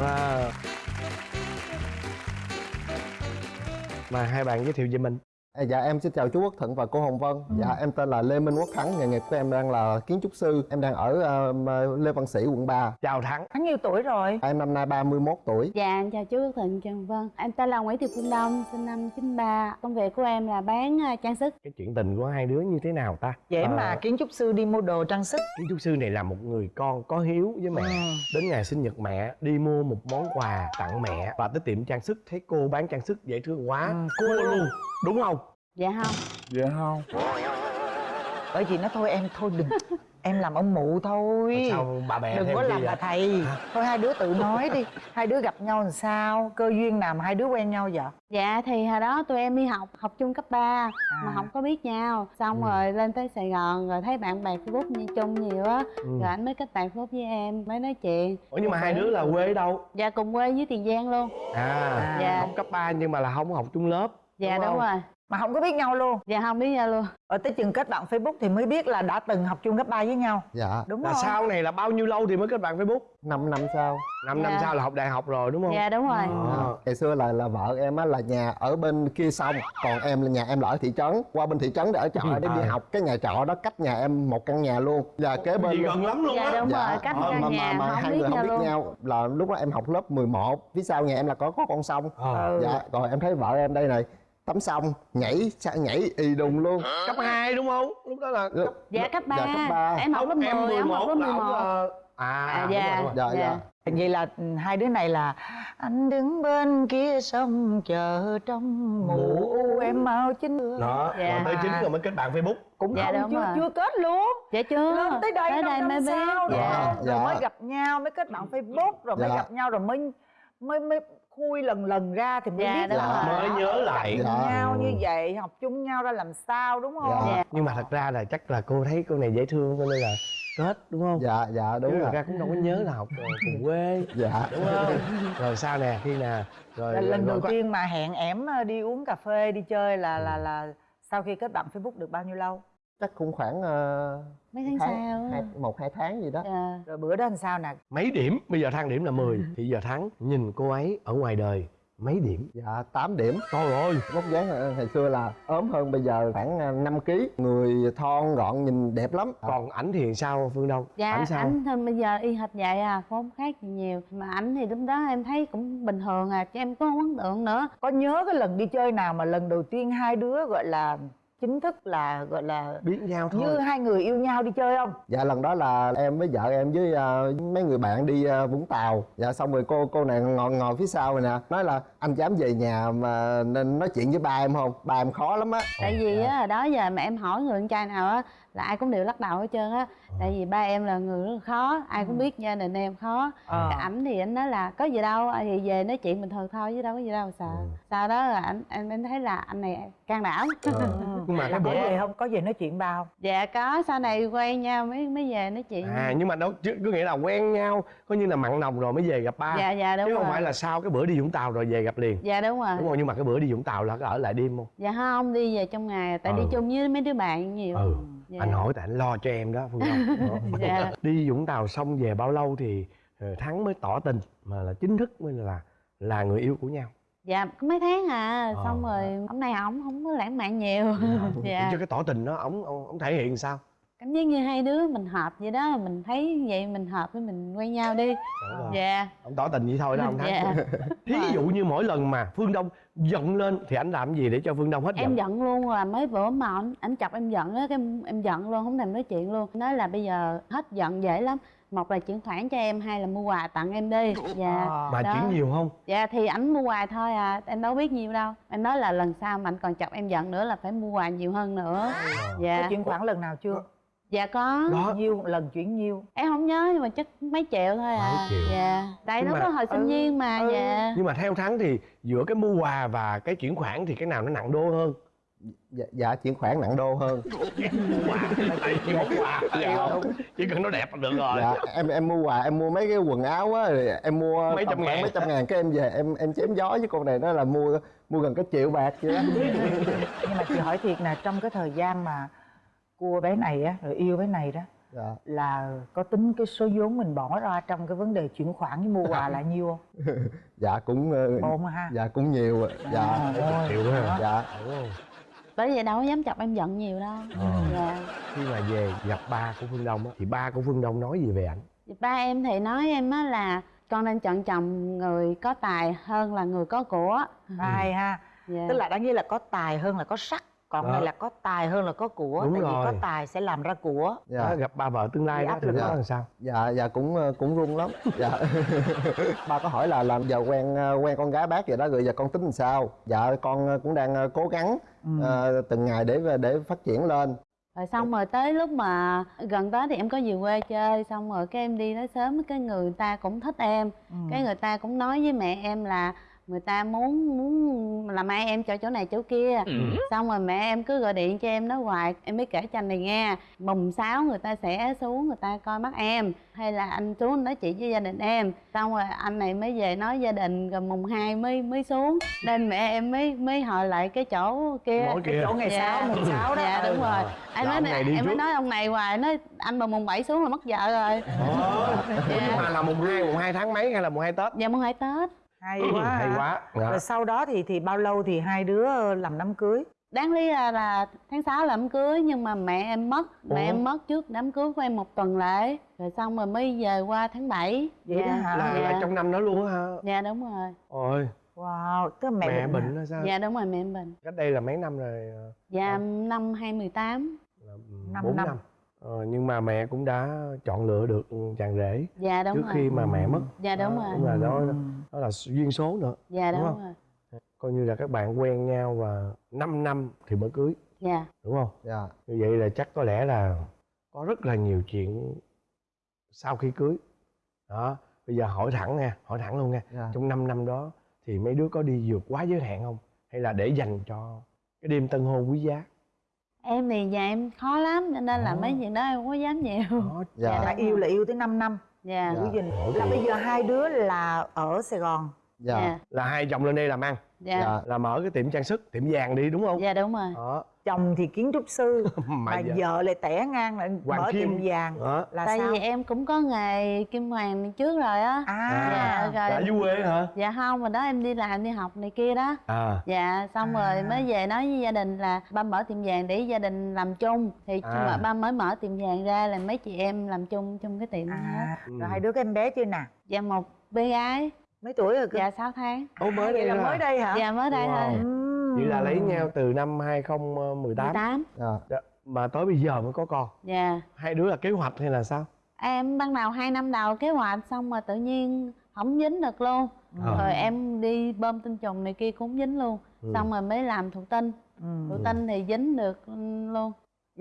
Wow. Mà hai bạn giới thiệu về mình À, dạ em xin chào chú Quốc Thuận và cô Hồng Vân. Dạ em tên là Lê Minh Quốc Thắng, nghề nghiệp của em đang là kiến trúc sư. Em đang ở ờ, Lê Văn Sĩ quận 3. Chào Thắng Hắn nhiêu tuổi rồi? Em năm nay 31 tuổi. Dạ, em chào chú Quốc Thịnh, Trần Vân Em tên là Nguyễn Thị Phương Đông, sinh năm 93 Công việc của em là bán à, trang sức Cái chuyện tình của hai đứa như thế nào ta Vậy Ờ, mà kiến trúc sư đi mua đồ trang sức Kiến trúc sư này là một người con có hiếu với mẹ Ừ. Đến ngày sinh nhật mẹ đi mua một món quà tặng mẹ Và tới tiệm trang sức thấy cô bán trang sức dễ thương quá Ừ, Cua luôn Đúng không? Dạ không. Dạ không. Bởi vì nó thôi em thôi đừng. Em làm ông mụ thôi. Mà Sao bà bè Đừng có làm vậy? bà thầy. Thôi hai đứa tự nói đi. Hai đứa gặp nhau làm sao? Cơ duyên nào mà hai đứa quen nhau vậy? Dạ thì hồi đó tụi em đi học, học chung cấp 3 Mà À. không có biết nhau. Xong Ừ. rồi lên tới Sài Gòn rồi thấy bạn bè Facebook như chung nhiều á. Ừ. Rồi anh mới kết bạn Facebook với em, mới nói chuyện. Ủa nhưng mà hai đứa là quê ở đâu? Dạ cùng quê với Tiền Giang luôn. À, Dạ. học cấp 3 nhưng mà là không học chung lớp. Dạ Đúng đúng, rồi Mà không có biết nhau luôn Dạ không biết nhau luôn Ở tới chừng kết bạn Facebook thì mới biết là đã từng học chung cấp 3 với nhau Dạ Đúng Là không? sau này là bao nhiêu lâu thì mới kết bạn Facebook? 5 năm sau. 5 năm Dạ. sau là học đại học rồi đúng không? Dạ đúng rồi Ờ. Ngày xưa là là vợ em á là nhà ở bên kia sông, còn em là nhà em là ở thị trấn. Qua bên thị trấn để ở trọ để đi À. học. Cái nhà trọ đó cách nhà em một căn nhà luôn. Và kế bên gần lắm luôn Dạ á đúng rồi, cách Ờ, căn mà, nhà mà, mà không hai biết người không nhau biết luôn nhau là lúc đó em học lớp 11 phía sau nhà em là có có con sông Ờ. Ừ. dạ rồi em thấy vợ em đây này tắm sông nhảy nhảy y đùng luôn Cấp 2 đúng không? Lúc đó là cấp Dạ cấp 3, dạ, cấp ba. Em học lớp 10, em em học lớp 11 là À, À, dạ. rồi, đúng rồi. dạ dạ Dạ. Vậy là hai đứa này là Anh đứng bên kia sông chờ trong mù u em mau chính Đó, Dạ. rồi tới chính rồi mới kết bạn Facebook Cũng Dạ, không đúng chưa, rồi. chưa kết luôn Dạ chưa lên tới đây, tới đây năm mới biết Dạ, không? rồi dạ. mới gặp nhau mới kết bạn facebook rồi mới Dạ. gặp nhau rồi mới mới mới khui lần lần ra thì mới Dạ, biết đúng là rồi. Mới nhớ lại. Dạ. nhau như vậy học chung nhau ra làm sao đúng không Dạ. Dạ. Nhưng mà thật ra là chắc là cô thấy cô này dễ thương cho nên là kết đúng không? dạ dạ đúng rồi ra cũng đâu có nhớ là học cùng quê dạ đúng không? Rồi sao nè, khi nè rồi là lần rồi đầu có- tiên mà hẹn ẻm ờ, đi uống cà phê đi chơi là là là sau khi kết bạn facebook được bao nhiêu lâu chắc cũng khoảng uh, Mấy tháng sau hai, một hai tháng gì đó. Dạ. Rồi bữa đó làm sao nè? Mấy điểm, bây giờ thang điểm là 10 thì giờ thắng nhìn cô ấy ở ngoài đời mấy điểm? dạ 8 điểm. Trời ơi, vóc dáng ờ, hồi xưa là ốm hơn bây giờ khoảng 5 kg người thon gọn nhìn đẹp lắm. Còn ảnh thì sao Phương Đông? Dạ, ảnh sao? ảnh thì bây giờ y hệt vậy à, không khác gì nhiều. Mà ảnh thì lúc đó em thấy cũng bình thường à, chứ em có không ấn tượng nữa. Có nhớ cái lần đi chơi nào mà lần đầu tiên hai đứa gọi là chính thức là gọi là biết nhau thôi. như hai người yêu nhau đi chơi không? Dạ lần đó là em với vợ em với ờ, mấy người bạn đi ờ, vũng tàu. Dạ xong rồi cô cô này ngồi ngồi phía sau này nè nói là anh dám về nhà mà nên nói chuyện với ba em không? Ba em khó lắm á. Tại vì á, đó giờ mà em hỏi người con trai nào á là ai cũng đều lắc đầu hết trơn á. Tại vì ba em là người rất là khó, ai cũng biết gia đình em khó. Ờ. Cái ảnh thì anh nói là có gì đâu, à, thì về nói chuyện bình thường thôi chứ đâu có gì đâu sợ. Sau đó là anh em thấy là anh này can đảm. Nhưng mà cái có bữa về không? Có về nói chuyện ba không? Dạ có, sau này quen nhau mới mới về nói chuyện. À nhưng mà đâu chứ có nghĩa là quen nhau coi như là mặn nồng rồi mới về gặp ba. Dạ dạ đúng chứ rồi. không phải là sau cái bữa đi vũng tàu rồi về gặp liền. Dạ đúng rồi. Đúng không nhưng mà cái bữa đi vũng tàu là có ở lại đêm không? Dạ không, đi về trong ngày, tại Ừ. đi chung với mấy đứa bạn nhiều. Ừ. Dạ. anh hỏi tại anh lo cho em đó phương đông. Dạ. đi vũng tàu xong về bao lâu thì ờ, thắng mới tỏ tình mà là chính thức mới là là người yêu của nhau Dạ, có mấy tháng à, Ờ. xong rồi hôm nay ổng không có lãng mạn nhiều. Dạ, cho cái tỏ tình đó ổng ổng thể hiện sao? Cảm giác như hai đứa mình hợp vậy đó, mình thấy vậy mình hợp với mình quen nhau đi. Dạ, ông tỏ tình vậy thôi đó ông thắng dạ. Thí dụ như mỗi lần mà phương đông giận lên thì anh làm gì để cho phương đông hết Em giận? giận luôn là mấy bữa mà ảnh chọc em giận á, cái em, em giận luôn, không thèm nói chuyện luôn. Nói là bây giờ hết giận dễ lắm Một là chuyển khoản cho em, hai là mua quà tặng em đi. Dạ mà đó. chuyển nhiều không? Dạ thì ảnh mua quà thôi à, em đâu biết nhiều đâu. Em nói là lần sau mà anh còn chọc em giận nữa là phải mua quà nhiều hơn nữa. Có Dạ, chuyển khoản lần nào chưa? Dạ có. Đó nhiêu lần chuyển nhiêu Em không nhớ nhưng mà chắc mấy triệu thôi à. Mấy triệu. Dạ. Tại mà- đó hồi sinh Ừ, viên mà, ừ. dạ nhưng mà theo thắng thì giữa cái mua quà và cái chuyển khoản thì cái nào nó nặng đô hơn dạ, dạ chuyển khoản nặng đô hơn. Chỉ món quà? Dạ. chỉ cần nó đẹp là được rồi. Dạ em em mua quà em mua mấy cái quần áo á rồi em mua Mấy trăm ngàn. mấy trăm ngàn cái em về em em chém gió với con này nó là mua mua gần cái triệu bạc vậy đó nhưng mà chị hỏi thiệt nè trong cái thời gian mà cua bé này á rồi yêu bé này đó dạ. là có tính cái số vốn mình bỏ ra trong cái vấn đề chuyển khoản với mua quà là nhiêu không? Dạ cũng ờ, ha. dạ cũng nhiều ạ. dạ. Ôi, chịu quá ha. dạ? Bởi vậy đâu có dám chọc em giận nhiều đâu. Ờ. dạ. Khi mà về gặp ba của phương đông á thì ba của phương đông nói gì về ảnh? Ba em thì nói em á là con nên chọn chồng người có tài hơn là người có của. Hay ha. Dạ. tức là đáng nghĩa là có tài hơn là có sắc còn Đó. này là có tài hơn là có của Đúng tại vì rồi. có tài sẽ làm ra của dạ Đó, gặp ba vợ tương lai Bị đó áp thì không? làm sao dạ dạ cũng ờ, cũng run lắm dạ ba có hỏi là làm giờ quen ờ, quen con gái bác vậy đó rồi giờ con tính làm sao dạ con ờ, cũng đang cố gắng Ừ. ờ, từng ngày để để phát triển lên rồi xong rồi tới lúc mà gần tới thì em có về quê chơi xong rồi cái em đi tới sớm cái người ta cũng thích em Ừ. cái người ta cũng nói với mẹ em là người ta muốn muốn làm ai em cho chỗ này chỗ kia. Xong rồi mẹ em cứ gọi điện cho em nói hoài em mới kể cho anh này nghe. Mùng sáu người ta sẽ xuống người ta coi mắt em. Hay là anh xuống nói chuyện với gia đình em. Xong rồi anh này mới về nói gia đình rồi mùng hai mới mới xuống. Nên mẹ em mới mới hỏi lại cái chỗ kia. Mỗi cái kia. chỗ ngày Dạ. sáu mùng sáu đó. Dạ đúng Ừ. rồi. Em Là nói này em mới nói ông này hoài nói anh mà mùng 7 xuống là mất vợ rồi. Ủa, nhưng mà là mùng 2, mùng 2 tháng mấy hay là mùng 2 Tết? dạ mùng hai tết hay quá Hay ha. quá. Dạ. rồi sau đó thì thì bao lâu thì hai đứa làm đám cưới đáng lý ra là tháng 6 là đám cưới nhưng mà mẹ em mất mẹ Ủa? em mất trước đám cưới của em một tuần lễ rồi xong rồi mới về qua tháng 7 Vậy đó hả? Là, dạ. là trong năm đó luôn á hả? dạ đúng rồi Ôi, wow tức là mẹ, mẹ, bệnh bệnh là sao? dạ đúng rồi mẹ em bệnh Cách đây là mấy năm rồi? ờ, dạ năm 2018 Là Năm 4 năm. năm. Ờ, nhưng mà mẹ cũng đã chọn lựa được chàng rể dạ đúng trước rồi khi mà mẹ mất. dạ đúng Đó, rồi Đúng là đó, Ừ. đó là duyên số nữa. dạ đúng đúng, không? rồi Coi như là các bạn quen nhau và 5 năm thì mới cưới, dạ đúng không? dạ Như vậy là chắc có lẽ là có rất là nhiều chuyện sau khi cưới. Đó, bây giờ hỏi thẳng nha, hỏi thẳng luôn nha. dạ Trong 5 năm đó thì mấy đứa có đi vượt quá giới hạn không? Hay là để dành cho cái đêm tân hôn quý giá? em thì nhà em khó lắm cho nên là Ồ. mấy chuyện đó em không có dám nhiều Đó, dạ Dạ. là yêu là yêu tới 5 năm dạ. Dạ. Giữ gìn. Ủa, là bây giờ hai đứa là ở sài gòn. Dạ. Dạ. Là hai chồng lên đây làm ăn, dạ. Dạ. Là mở cái tiệm trang sức, tiệm vàng đi đúng không? dạ đúng rồi. Đó, chồng thì kiến trúc sư mà, mà vợ lại tẻ ngang lại Hoàng mở kim. tiệm vàng Đó. là tại sao vì em cũng có nghề kim hoàng trước rồi á à, dạ rồi Đã dưới quê hả? dạ không mà đó em đi làm đi học này kia đó À, dạ xong À. rồi mới về nói với gia đình là ba mở tiệm vàng để gia đình làm chung thì À. mà ba mới mở tiệm vàng ra là mấy chị em làm chung chung cái tiệm đó hết à. Ừ. rồi hai đứa có em bé chưa nè dạ một bé gái mấy tuổi rồi cơ dạ 6 tháng Ồ, mới À, đây vậy là hả? mới đây hả dạ mới đây Wow. thôi Ừm. Vậy là lấy nhau từ năm 2018 18 dạ Dạ, mà tới bây giờ mới có con. dạ Hai đứa là kế hoạch hay là sao? em ban đầu hai năm đầu kế hoạch xong rồi tự nhiên không dính được luôn Ờ. rồi em đi bơm tinh trùng này kia cũng dính luôn Ừ. xong rồi mới làm thụ tinh Ừ. thụ tinh thì dính được luôn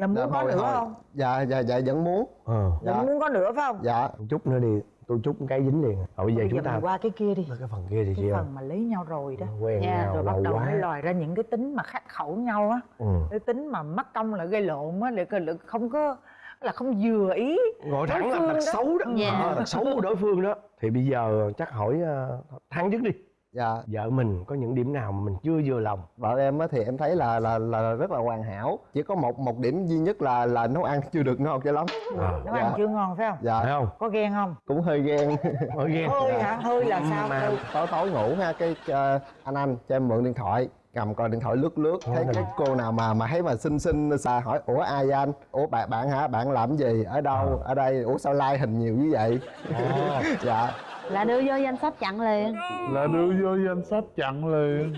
giờ muốn Dạ, có nữa hồi- không dạ dạ dạ vẫn muốn Ờ, dạ vẫn muốn có nữa phải không dạ chút nữa đi, tôi chút cái dính liền. Rồi bây giờ bây chúng giờ ta qua cái kia đi cái phần kia thì cái chị ơi. phần mà lấy nhau rồi đó Quen Dạ, nhau rồi bắt đầu quá. mới lòi ra những cái tính mà khắc khẩu nhau á Ừ. cái tính mà mắc công là gây lộn á để là không có là không vừa ý Gọi thẳng là tật xấu đó. Dạ. Ờ, tật xấu của đối phương đó. Thì bây giờ chắc hỏi uh, Thắng trước đi. Dạ. Vợ mình có những điểm nào mà mình chưa vừa lòng? vợ em á thì em thấy là là là rất là hoàn hảo. Chỉ có một một điểm duy nhất là là nấu ăn chưa được ngon cho lắm. À, nấu ăn Dạ. chưa ngon phải không? Phải dạ không? có ghen không? Cũng hơi ghen. Hơi ghen. hơi hả? Hơi là sao Mà- Hơi. tối tối ngủ ha cái ờ, anh anh cho em mượn điện thoại cầm coi điện thoại lướt lướt thấy cái cô nào mà mà thấy mà xinh xinh xà hỏi ủa ai vậy anh? Ủa bạn bạn hả? Bạn làm gì? Ở đâu? Ở đây? Ủa sao like hình nhiều như vậy? Ồ. dạ là đưa vô danh sách chặn liền. Là đưa vô danh sách chặn liền.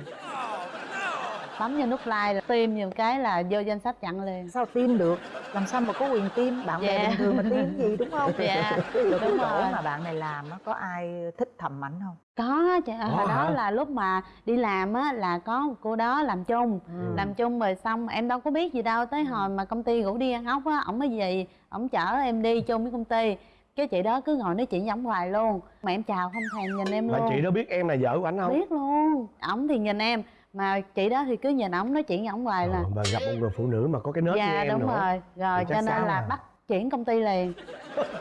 Bấm vào nút like là tim nhiều cái là vô danh sách chặn liền. Sao tim được? Làm sao mà có quyền tim bạn bè Dạ. bình thường mà tim gì đúng không? Dạ, rồi cái đúng chỗ rồi. mà bạn này làm á có ai thích thầm ảnh không? Có chị. Hồi Có đó là lúc mà đi làm á là có một cô đó làm chung. Ừ. làm chung rồi xong em đâu có biết gì đâu. Tới hồi mà công ty rủ đi ăn ốc á ổng mới về ổng chở em đi chung với công ty cái chị đó cứ ngồi nói chuyện với ổng hoài luôn. Mà em chào không thèm nhìn em Là luôn. chị đó biết em là vợ của anh không? biết luôn. Ổng thì nhìn em. Mà chị đó thì cứ nhìn ổng nói chuyện với ổng hoài là mà gặp một người phụ nữ mà có cái nết như dạ em đúng nữa. rồi. Rồi cho nên là à? bắt chuyển công ty liền.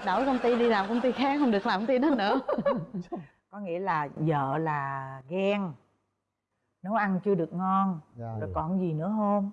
Đổi công ty đi làm công ty khác không được làm công ty đó nữa. Có nghĩa là vợ là ghen. Nấu ăn chưa được ngon. Dạ. Rồi còn gì nữa không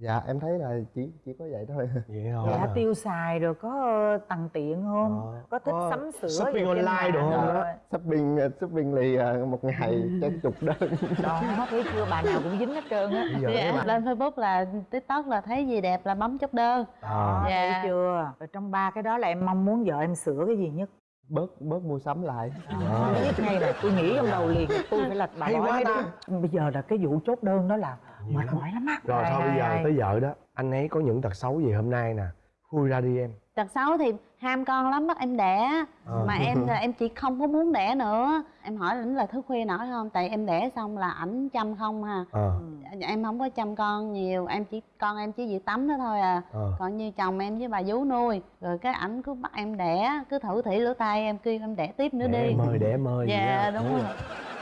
dạ em thấy là chỉ chỉ có vậy thôi vậy thôi dạ à. tiêu xài rồi có ờ, tằn tiện không Ờ, có thích có sắm sửa shopping online đồ không rồi. đó? shopping shopping lì à, một ngày chắc chục đơn đó thấy chưa bà nào cũng dính hết trơn á Dạ, lên facebook là tiktok là thấy gì đẹp là bấm chốt đơn à, Dạ. thấy chưa rồi trong ba cái đó là em mong muốn vợ em sửa cái gì nhất bớt bớt mua sắm lại à. biết ngay là tôi nghĩ trong đầu liền tôi phải là bà Hay nói quá cái bây giờ là cái vụ chốt đơn đó là mệt mỏi lắm á. Rồi thôi bây giờ tới vợ đó. Anh ấy có những tật xấu gì hôm nay nè? Khui ra đi em. Tật xấu thì ham con lắm bắt em đẻ Ờ. mà em là em chỉ không có muốn đẻ nữa. Em hỏi ảnh là thức khuya nổi không? Tại em đẻ xong là ảnh chăm không ha. Ờ. Em không có chăm con nhiều. Em chỉ con em chỉ việc tắm đó thôi à. Ờ. Còn như chồng em với bà vú nuôi rồi cái ảnh cứ bắt em đẻ cứ thử thỉ lỗ tai em kêu em đẻ tiếp nữa đẻ đi. mời đẻ mời dạ đó. đúng rồi.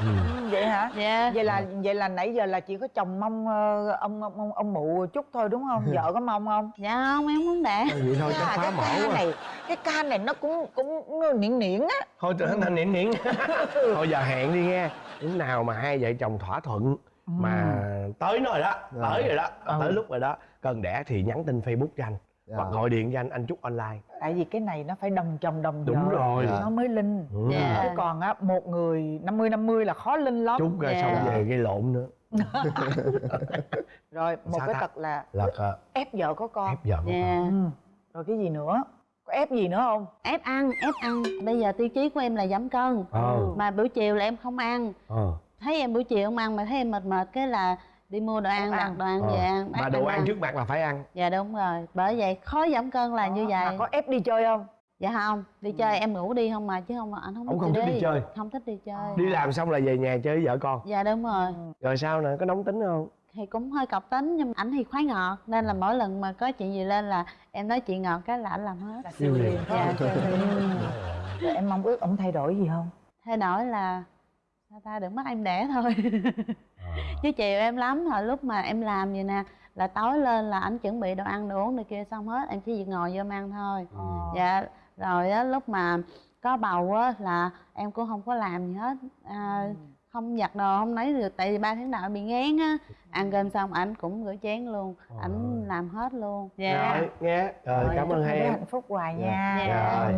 Ừ. Ừ, vậy hả? Dạ. Vậy là vậy là nãy giờ là chỉ có chồng mong ờ, ông ông ông, ông mụ chút thôi đúng không? Vợ có mong không? Dạ không em muốn đẻ. Vậy thôi chắc À, phá cái mổ này cái ca này nó cũng cũng nó niễn niễn á thôi trở thành niệm niệm thôi giờ hẹn đi nghe lúc nào mà hai vợ chồng thỏa thuận mà tới nó rồi đó tới rồi đó Ừ. tới lúc rồi đó cần đẻ thì nhắn tin facebook cho anh Dạ. hoặc gọi điện cho anh anh chúc online tại vì cái này nó phải đồng chồng đồng vợ đúng rồi Dạ. nó mới linh Ừ. Dạ. chứ còn á một người 50 50 là khó linh lắm chúc ra Dạ. xong về gây lộn nữa rồi một Sao cái ta? tật là là ép vợ có con ép vợ của dạ ừ. rồi cái gì nữa có ép gì nữa không? Ép ăn ép ăn. Bây giờ tiêu chí của em là giảm cân. Ờ. mà buổi chiều là em không ăn. Ờ. Thấy em buổi chiều không ăn mà thấy em mệt mệt cái là đi mua đồ ăn đặt ăn. đồ ăn ờ. về ăn mà đồ em ăn trước mặt là phải ăn. Dạ đúng rồi. Bởi vậy khó giảm cân là như Mà vậy. có ép đi chơi không? Dạ không. Đi chơi em ngủ đi không mà chứ không anh không Ông thích không thích đi chơi? không thích đi chơi. Đi làm xong là về nhà chơi với vợ con. Dạ đúng rồi. Rồi sao nè có nóng tính không thì cũng hơi cọc tính nhưng mà ảnh thì khoái ngọt nên là mỗi lần mà có chuyện gì lên là em nói chuyện ngọt cái là ảnh làm hết. Là siêu liền. Dạ em mong ước ông thay đổi gì không? Thay đổi là sao ta đừng bắt em đẻ thôi. Chứ chiều em lắm hồi lúc mà em làm vậy nè là tối lên là ảnh chuẩn bị đồ ăn đồ uống này kia xong hết em chỉ việc ngồi vô ăn thôi. Ừ. dạ rồi á lúc mà có bầu á là em cũng không có làm gì hết. À, không giặt đồ không lấy được tại vì ba tháng đầu bị ngán á ăn cơm xong ảnh cũng rửa chén luôn ảnh làm hết luôn. Dạ. Rồi nghe. Rồi cảm chúc ơn hai em. hạnh phúc hoài Dạ. nha Dạ. rồi